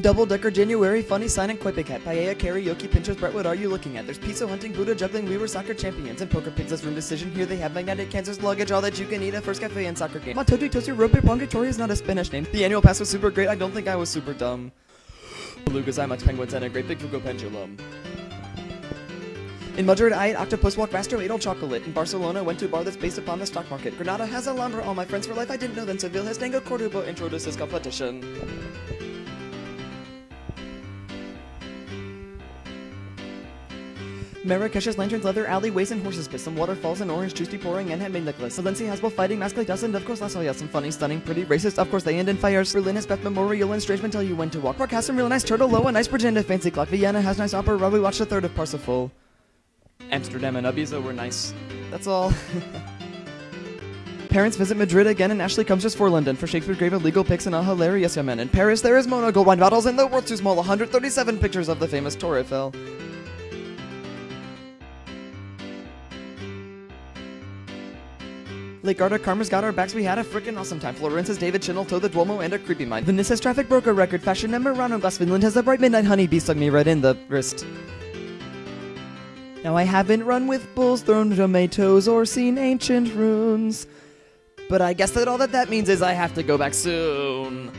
Double Decker January, Funny Sign and Big Hat, Paella, Karaoke, Pinterest, Brett, what are you looking at? There's pizza hunting, Buddha juggling, we were soccer champions, and poker pigs room decision. Here they have magnetic cancers, luggage, all that you can eat at First Cafe and soccer game. Matoji Toaster, Rope Pongatori is not a Spanish name. The annual pass was super great, I don't think I was super dumb. Belugas, IMAX, penguins, and a great big Foucault pendulum. In Madrid, I ate octopus walk Rastro ate all chocolate. In Barcelona, went to a bar that's based upon the stock market. Granada has a Alhambra, all my friends for life. I didn't know then Seville has Dango Cordoba introduces competition. Marrakesh's lanterns, leather alleyways, and horses piss. Some waterfalls and orange juice pouring and handmade necklace. Valencia has both fighting, mask like dust, and of course Las Fallas. Some funny, stunning, pretty, racist. Of course they end in fires. Berlin has Beth Memorial and Strangeman tell you when to walk. Prague has some real nice turtle, low, a nice bridge and fancy clock. Vienna has nice opera. We watched a third of Parsifal. Amsterdam and Ibiza were nice. That's all. Parents visit Madrid again, and Ashley comes just for London for Shakespeare Grave illegal pics and a hilarious Yemen. In Paris, there is Mona gold wine bottles and the world's too small 137 pictures of the famous Tour Eiffel. Lake Garda, Karma's got our backs. We had a frickin' awesome time. Florence has David Chinnell, Toe the Duomo, and a creepy mind. Has traffic broke a record. Fashion and Murano glass. Finland has a bright midnight honeybee stuck me right in the wrist. Now I haven't run with bulls, thrown tomatoes, or seen ancient runes. But I guess that all that that means is I have to go back soon.